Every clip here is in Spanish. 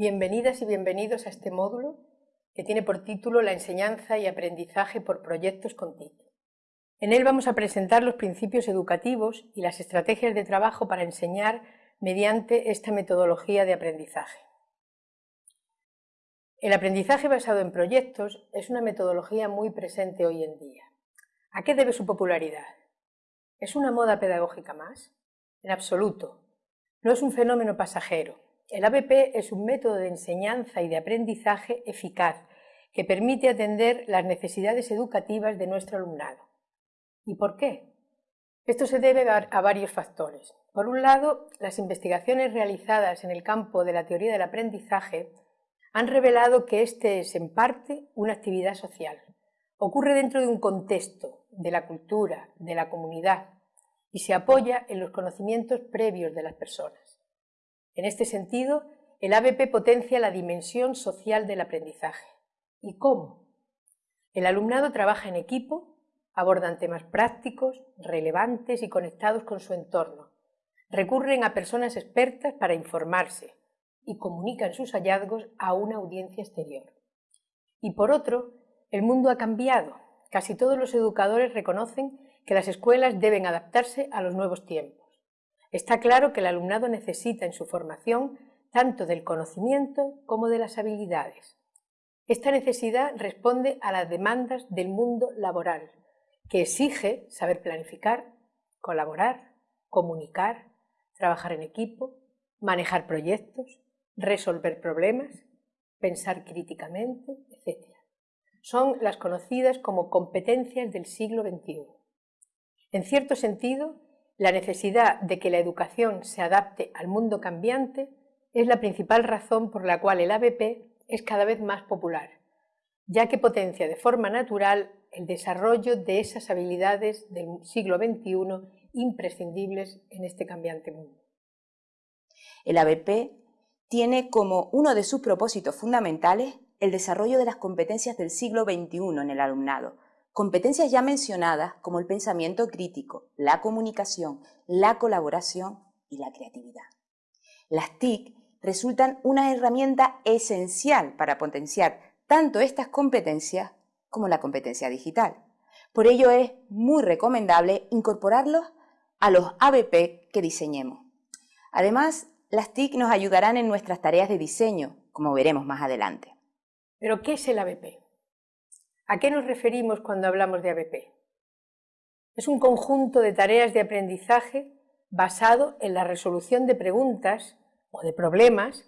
Bienvenidas y bienvenidos a este módulo que tiene por título La enseñanza y aprendizaje por proyectos con TIC. En él vamos a presentar los principios educativos y las estrategias de trabajo para enseñar mediante esta metodología de aprendizaje. El aprendizaje basado en proyectos es una metodología muy presente hoy en día. ¿A qué debe su popularidad? ¿Es una moda pedagógica más? En absoluto. No es un fenómeno pasajero el ABP es un método de enseñanza y de aprendizaje eficaz que permite atender las necesidades educativas de nuestro alumnado. ¿Y por qué? Esto se debe a varios factores. Por un lado, las investigaciones realizadas en el campo de la teoría del aprendizaje han revelado que este es en parte una actividad social. Ocurre dentro de un contexto, de la cultura, de la comunidad, y se apoya en los conocimientos previos de las personas. En este sentido, el ABP potencia la dimensión social del aprendizaje. ¿Y cómo? El alumnado trabaja en equipo, abordan temas prácticos, relevantes y conectados con su entorno. Recurren a personas expertas para informarse y comunican sus hallazgos a una audiencia exterior. Y por otro, el mundo ha cambiado. Casi todos los educadores reconocen que las escuelas deben adaptarse a los nuevos tiempos. Está claro que el alumnado necesita en su formación tanto del conocimiento como de las habilidades. Esta necesidad responde a las demandas del mundo laboral, que exige saber planificar, colaborar, comunicar, trabajar en equipo, manejar proyectos, resolver problemas, pensar críticamente, etc. Son las conocidas como competencias del siglo XXI. En cierto sentido, la necesidad de que la educación se adapte al mundo cambiante es la principal razón por la cual el ABP es cada vez más popular, ya que potencia de forma natural el desarrollo de esas habilidades del siglo XXI imprescindibles en este cambiante mundo. El ABP tiene como uno de sus propósitos fundamentales el desarrollo de las competencias del siglo XXI en el alumnado, Competencias ya mencionadas como el pensamiento crítico, la comunicación, la colaboración y la creatividad. Las TIC resultan una herramienta esencial para potenciar tanto estas competencias como la competencia digital. Por ello es muy recomendable incorporarlos a los ABP que diseñemos. Además, las TIC nos ayudarán en nuestras tareas de diseño, como veremos más adelante. ¿Pero qué es el ABP? ¿A qué nos referimos cuando hablamos de ABP? Es un conjunto de tareas de aprendizaje basado en la resolución de preguntas o de problemas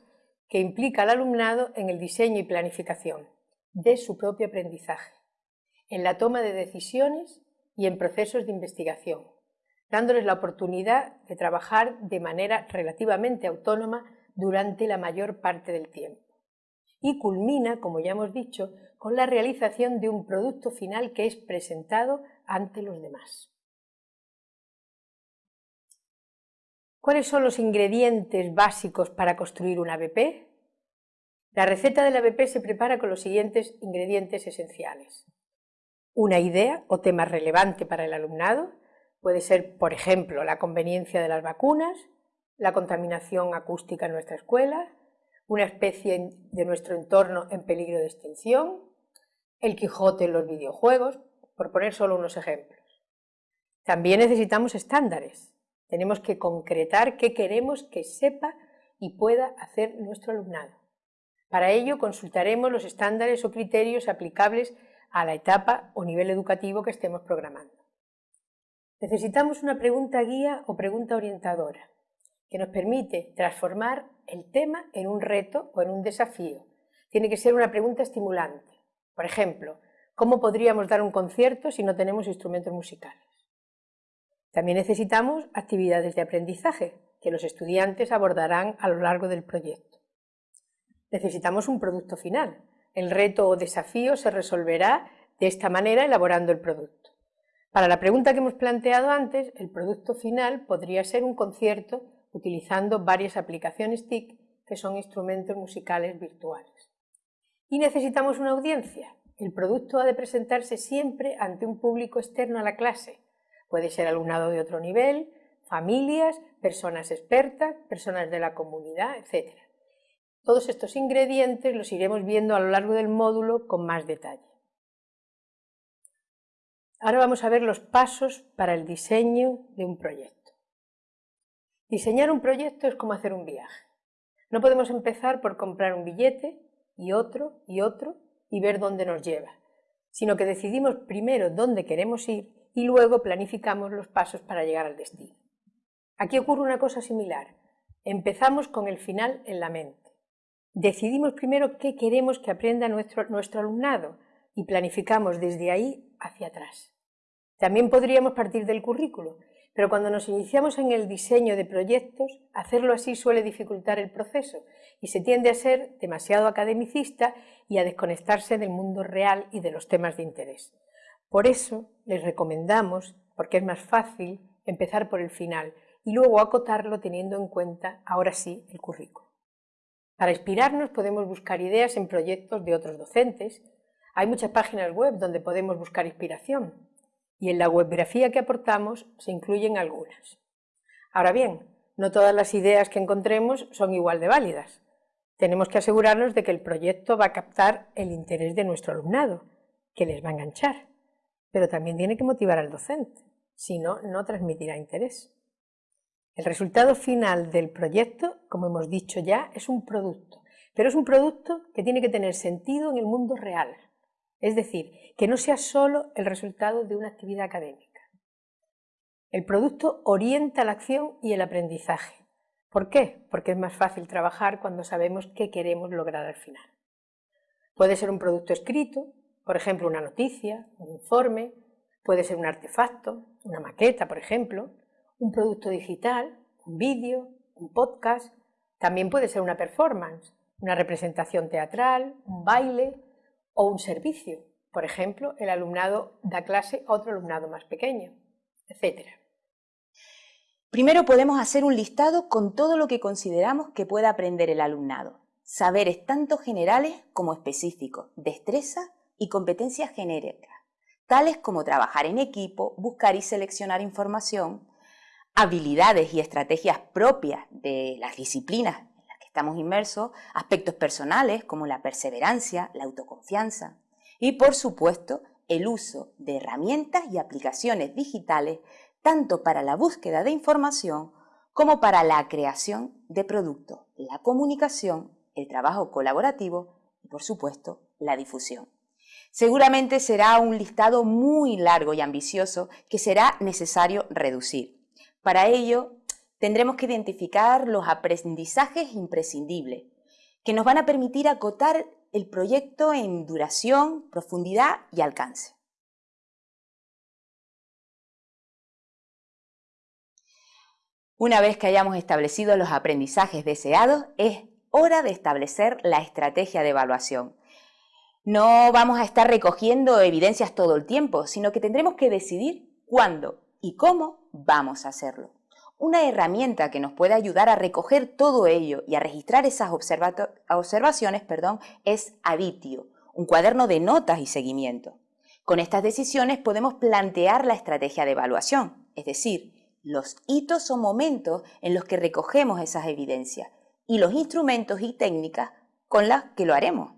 que implica al alumnado en el diseño y planificación de su propio aprendizaje, en la toma de decisiones y en procesos de investigación, dándoles la oportunidad de trabajar de manera relativamente autónoma durante la mayor parte del tiempo y culmina, como ya hemos dicho, con la realización de un producto final que es presentado ante los demás. ¿Cuáles son los ingredientes básicos para construir un ABP? La receta del ABP se prepara con los siguientes ingredientes esenciales. Una idea o tema relevante para el alumnado, puede ser, por ejemplo, la conveniencia de las vacunas, la contaminación acústica en nuestra escuela, una especie de nuestro entorno en peligro de extinción, el Quijote en los videojuegos, por poner solo unos ejemplos. También necesitamos estándares. Tenemos que concretar qué queremos que sepa y pueda hacer nuestro alumnado. Para ello consultaremos los estándares o criterios aplicables a la etapa o nivel educativo que estemos programando. Necesitamos una pregunta guía o pregunta orientadora que nos permite transformar el tema en un reto o en un desafío. Tiene que ser una pregunta estimulante. Por ejemplo, ¿cómo podríamos dar un concierto si no tenemos instrumentos musicales? También necesitamos actividades de aprendizaje que los estudiantes abordarán a lo largo del proyecto. Necesitamos un producto final. El reto o desafío se resolverá de esta manera elaborando el producto. Para la pregunta que hemos planteado antes, el producto final podría ser un concierto utilizando varias aplicaciones TIC que son instrumentos musicales virtuales. Y necesitamos una audiencia. El producto ha de presentarse siempre ante un público externo a la clase. Puede ser alumnado de otro nivel, familias, personas expertas, personas de la comunidad, etc. Todos estos ingredientes los iremos viendo a lo largo del módulo con más detalle. Ahora vamos a ver los pasos para el diseño de un proyecto. Diseñar un proyecto es como hacer un viaje. No podemos empezar por comprar un billete y otro y otro y ver dónde nos lleva, sino que decidimos primero dónde queremos ir y luego planificamos los pasos para llegar al destino. Aquí ocurre una cosa similar. Empezamos con el final en la mente. Decidimos primero qué queremos que aprenda nuestro, nuestro alumnado y planificamos desde ahí hacia atrás. También podríamos partir del currículo, pero cuando nos iniciamos en el diseño de proyectos, hacerlo así suele dificultar el proceso y se tiende a ser demasiado academicista y a desconectarse del mundo real y de los temas de interés. Por eso les recomendamos, porque es más fácil, empezar por el final y luego acotarlo teniendo en cuenta, ahora sí, el currículo. Para inspirarnos podemos buscar ideas en proyectos de otros docentes. Hay muchas páginas web donde podemos buscar inspiración y en la webgrafía que aportamos se incluyen algunas. Ahora bien, no todas las ideas que encontremos son igual de válidas. Tenemos que asegurarnos de que el proyecto va a captar el interés de nuestro alumnado, que les va a enganchar, pero también tiene que motivar al docente, si no, no transmitirá interés. El resultado final del proyecto, como hemos dicho ya, es un producto, pero es un producto que tiene que tener sentido en el mundo real, es decir, que no sea solo el resultado de una actividad académica. El producto orienta la acción y el aprendizaje. ¿Por qué? Porque es más fácil trabajar cuando sabemos qué queremos lograr al final. Puede ser un producto escrito, por ejemplo, una noticia, un informe, puede ser un artefacto, una maqueta, por ejemplo, un producto digital, un vídeo, un podcast, también puede ser una performance, una representación teatral, un baile o un servicio. Por ejemplo, el alumnado da clase a otro alumnado más pequeño, etc. Primero podemos hacer un listado con todo lo que consideramos que pueda aprender el alumnado. Saberes tanto generales como específicos, destreza y competencias genéricas, tales como trabajar en equipo, buscar y seleccionar información, habilidades y estrategias propias de las disciplinas estamos inmersos, aspectos personales como la perseverancia, la autoconfianza y, por supuesto, el uso de herramientas y aplicaciones digitales tanto para la búsqueda de información como para la creación de productos, la comunicación, el trabajo colaborativo y, por supuesto, la difusión. Seguramente será un listado muy largo y ambicioso que será necesario reducir. Para ello, tendremos que identificar los aprendizajes imprescindibles, que nos van a permitir acotar el proyecto en duración, profundidad y alcance. Una vez que hayamos establecido los aprendizajes deseados, es hora de establecer la estrategia de evaluación. No vamos a estar recogiendo evidencias todo el tiempo, sino que tendremos que decidir cuándo y cómo vamos a hacerlo. Una herramienta que nos puede ayudar a recoger todo ello y a registrar esas observaciones perdón, es Aditio, un cuaderno de notas y seguimiento. Con estas decisiones podemos plantear la estrategia de evaluación, es decir, los hitos o momentos en los que recogemos esas evidencias y los instrumentos y técnicas con las que lo haremos.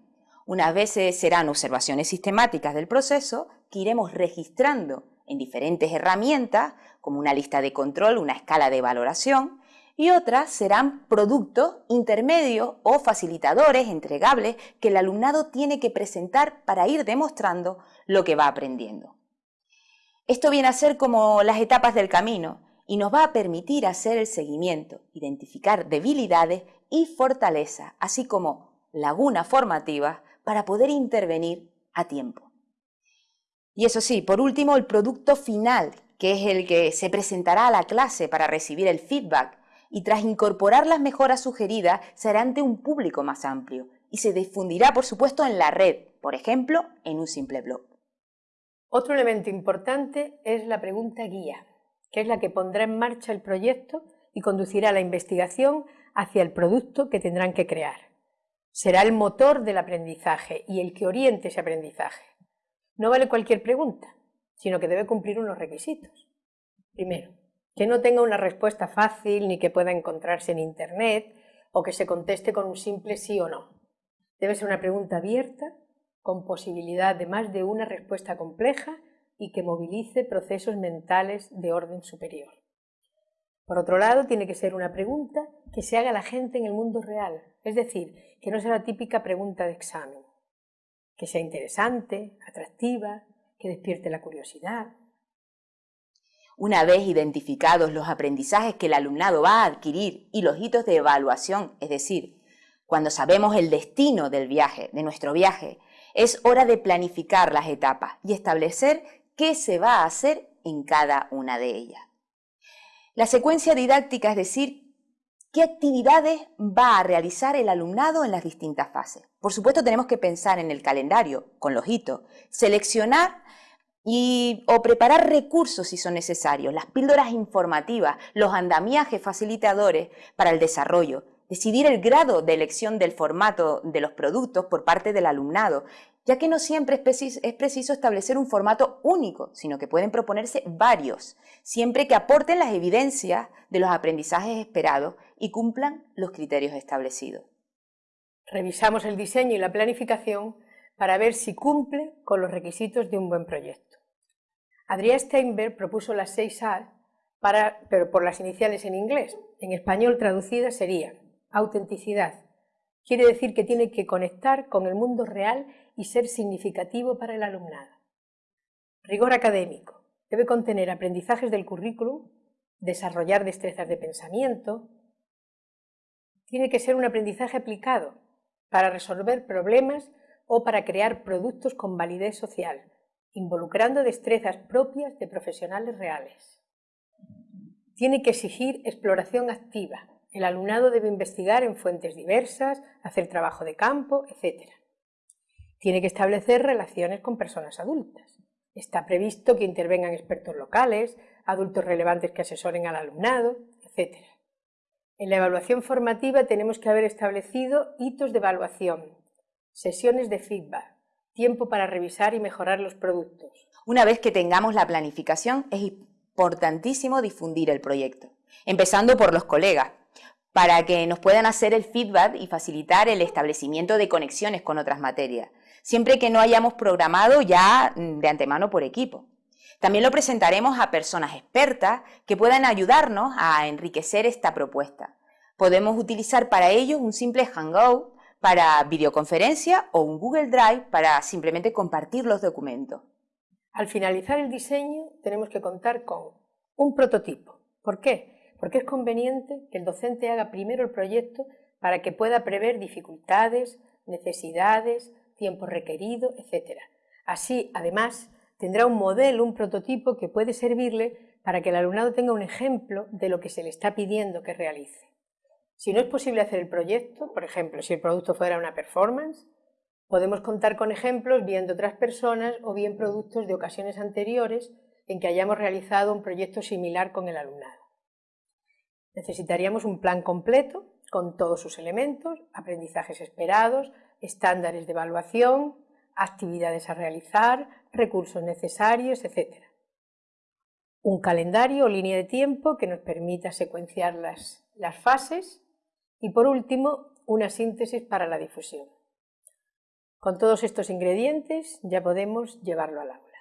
Unas veces serán observaciones sistemáticas del proceso que iremos registrando en diferentes herramientas, como una lista de control, una escala de valoración, y otras serán productos intermedios o facilitadores entregables que el alumnado tiene que presentar para ir demostrando lo que va aprendiendo. Esto viene a ser como las etapas del camino y nos va a permitir hacer el seguimiento, identificar debilidades y fortalezas, así como lagunas formativas para poder intervenir a tiempo. Y eso sí, por último, el producto final, que es el que se presentará a la clase para recibir el feedback y tras incorporar las mejoras sugeridas será ante un público más amplio y se difundirá, por supuesto, en la red, por ejemplo, en un simple blog. Otro elemento importante es la pregunta guía, que es la que pondrá en marcha el proyecto y conducirá la investigación hacia el producto que tendrán que crear. Será el motor del aprendizaje y el que oriente ese aprendizaje. No vale cualquier pregunta, sino que debe cumplir unos requisitos. Primero, que no tenga una respuesta fácil ni que pueda encontrarse en Internet o que se conteste con un simple sí o no. Debe ser una pregunta abierta, con posibilidad de más de una respuesta compleja y que movilice procesos mentales de orden superior. Por otro lado, tiene que ser una pregunta que se haga la gente en el mundo real, es decir, que no sea la típica pregunta de examen, que sea interesante, atractiva, que despierte la curiosidad. Una vez identificados los aprendizajes que el alumnado va a adquirir y los hitos de evaluación, es decir, cuando sabemos el destino del viaje, de nuestro viaje, es hora de planificar las etapas y establecer qué se va a hacer en cada una de ellas. La secuencia didáctica, es decir, qué actividades va a realizar el alumnado en las distintas fases. Por supuesto, tenemos que pensar en el calendario, con los hitos, seleccionar y, o preparar recursos si son necesarios, las píldoras informativas, los andamiajes facilitadores para el desarrollo, decidir el grado de elección del formato de los productos por parte del alumnado, ya que no siempre es preciso, establecer un formato único, sino que pueden proponerse varios, siempre que aporten las evidencias de los aprendizajes esperados y cumplan los criterios establecidos. Revisamos el diseño y la planificación para ver si cumple con los requisitos de un buen proyecto. Adrián Steinberg propuso las seis A, pero por las iniciales en inglés. En español traducidas serían autenticidad. Quiere decir que tiene que conectar con el mundo real y ser significativo para el alumnado. Rigor académico. Debe contener aprendizajes del currículum, desarrollar destrezas de pensamiento. Tiene que ser un aprendizaje aplicado para resolver problemas o para crear productos con validez social, involucrando destrezas propias de profesionales reales. Tiene que exigir exploración activa. El alumnado debe investigar en fuentes diversas, hacer trabajo de campo, etc. Tiene que establecer relaciones con personas adultas. Está previsto que intervengan expertos locales, adultos relevantes que asesoren al alumnado, etc. En la evaluación formativa tenemos que haber establecido hitos de evaluación, sesiones de feedback, tiempo para revisar y mejorar los productos. Una vez que tengamos la planificación, es importantísimo difundir el proyecto, empezando por los colegas, para que nos puedan hacer el feedback y facilitar el establecimiento de conexiones con otras materias siempre que no hayamos programado ya mm, de antemano por equipo. También lo presentaremos a personas expertas que puedan ayudarnos a enriquecer esta propuesta. Podemos utilizar para ello un simple Hangout para videoconferencia o un Google Drive para simplemente compartir los documentos. Al finalizar el diseño tenemos que contar con un prototipo. ¿Por qué? Porque es conveniente que el docente haga primero el proyecto para que pueda prever dificultades, necesidades, tiempo requerido, etc. Así, además, tendrá un modelo, un prototipo que puede servirle para que el alumnado tenga un ejemplo de lo que se le está pidiendo que realice. Si no es posible hacer el proyecto, por ejemplo, si el producto fuera una performance, podemos contar con ejemplos bien de otras personas o bien productos de ocasiones anteriores en que hayamos realizado un proyecto similar con el alumnado. Necesitaríamos un plan completo con todos sus elementos, aprendizajes esperados, estándares de evaluación, actividades a realizar, recursos necesarios, etc. Un calendario o línea de tiempo que nos permita secuenciar las, las fases y, por último, una síntesis para la difusión. Con todos estos ingredientes ya podemos llevarlo al aula.